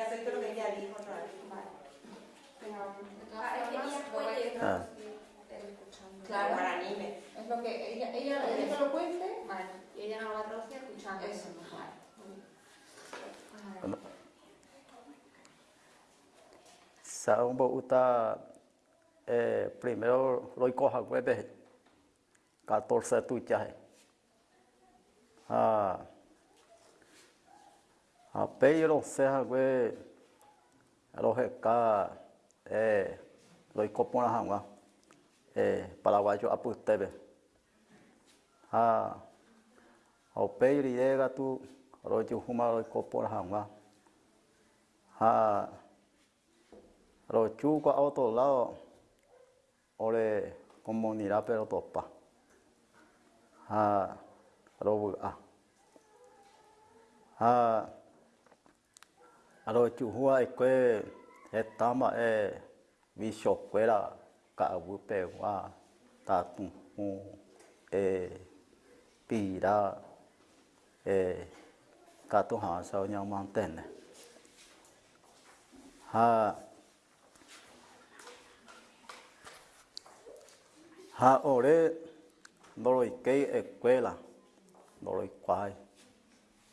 acepto lo que ella dijo otra vez. Vale. Vamos. De todas Ah, formas, lo intentar Ah. escuchando. Claro. Guaraní me. Es lo que ella, ella, ella que lo cuente. Vale, y ella no va a traducir escuchando. Eso. Vale. muy bien. A ver. Ano? Sa un po uta eh, primero lo coja hueve 14 tuchaje. Ah. Apeiro serra gue alojeca eh lo icopona hanga eh paraguayo aputebe. Ah Apeiro llega tu rojo huma lo icopona hanga. Ah rojo qua otro lado ore comunidad pero topa. Ah robo ah. Ah alo chuhua ekue etama e visho kuera ka agupe wa tatu hu e pira e katu hansa o nyau mantene ha ha ore ndoro ikei ekuela ndoro ikuai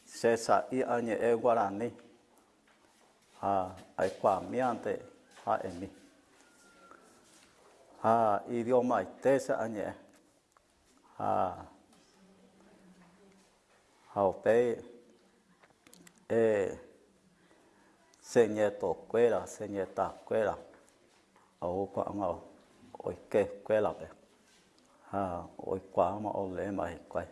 sesa i añe e guarani ha, ai qua e mi mian te ha em emi ha, idioma te sa anye. Ha. Hau pe e se nye to kwera, se nye ta kwera. Au kwa ngao oike kwela pe ha oi kwa ma ole mai, kwai.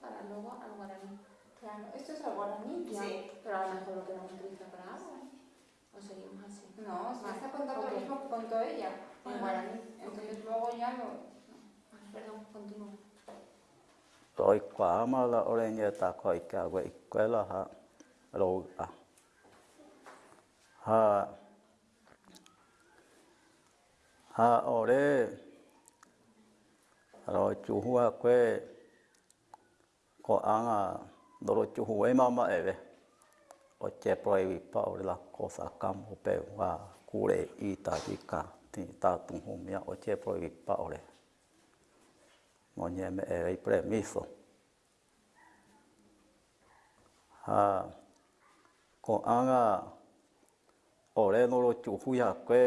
Para luego al guaraní. Claro, esto es el guaraní. Ya, Sí. Pero a lo mejor lo queremos utilizar para algo. O seguimos así. No, se Vale, está contando ok. lo mismo que contó ella en Ah, guaraní. Entonces luego ya lo. Vale, perdón, continúo. Oi kwa ma la ore nye ta koi ka we escuela ha ro a. Ha ha ore ro chu hua kwe ko anga noro chuhu e mama ewe. O te proi i pao rila ko sa kam upe wa kure i ta jika ti ta tunghu mia o te proi wi pao re. Mo nye me ewe i pre miso. Ha, ko anga o re noro chuhu ya koe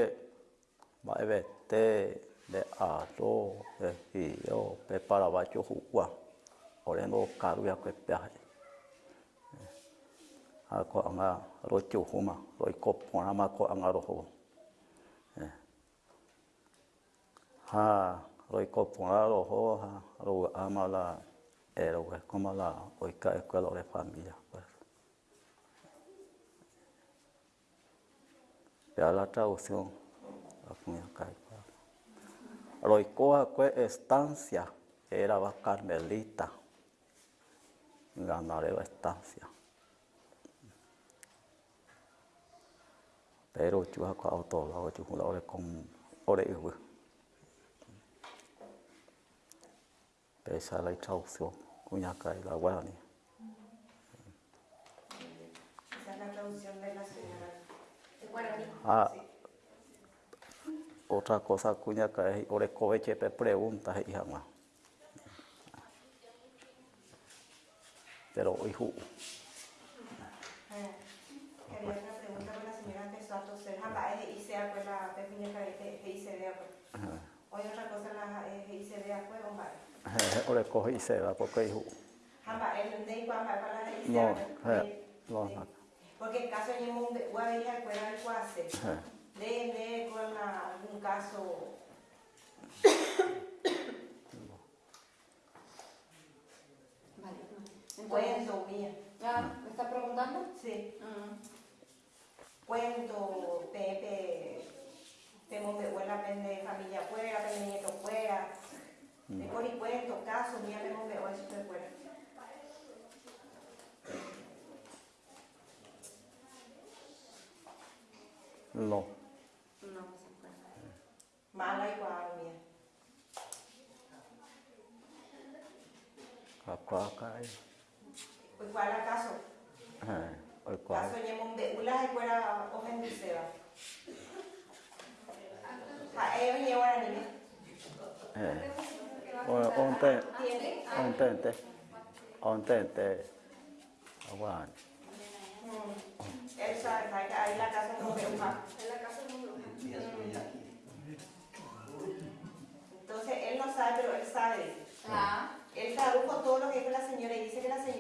ma ewe te le a to e i o pe para wa chuhu kwa. Ore no karu ya kwe pe hai. Ha ko anga ro chu huma ro i ko anga ro ho. Ha ro i ko pona ro ho ha ro ama la e ro e como la oi ka escuela de familia. Ya la traducción la puña cae. Ro i ko kwe estancia era carmelita. Ganaré la estancia. Pero chua ko auto la chu la ore con ore ihu. Esa es la traducción, cuña cae la guarani. Esa es la traducción de la señora. De guaraní. Ah, Sí. otra cosa cuña cae, ore coveche pe preguntas y jamás. Pero hijo, Eh, Quería otra pregunta con la señora empezó a toser. Jamás es y sea pues la pequeña que que vea pues. Hoy otra cosa la y se vea pues hombre. ore coge va porque y No, eh, no. Porque el caso de un guardia fuera el cuase. Eh, De de con algún caso Vale. Entonces, cuento mía. ¿Ya me está preguntando? Sí. Mm. Cuento, Pepe, tenemos de buena de familia fuera, de nieto fuera. De por y cuento, casos, mía tenemos de hoy de fuera. No. No se. Mala igual, mía. Kakwaka. Igual acaso. Eh, oi kwa. Caso nyemon be ulah ikuera ojen diseba. Ha eo nyewara ni. Eh. O onte Tiene. ontente. Ontente. Awan. Él sabe, sabe que ahí la casa no ve uja. En la casa no lo Entonces él no sabe, pero él sabe. Ah. Él tradujo todo lo que dijo la señora y dice que la señora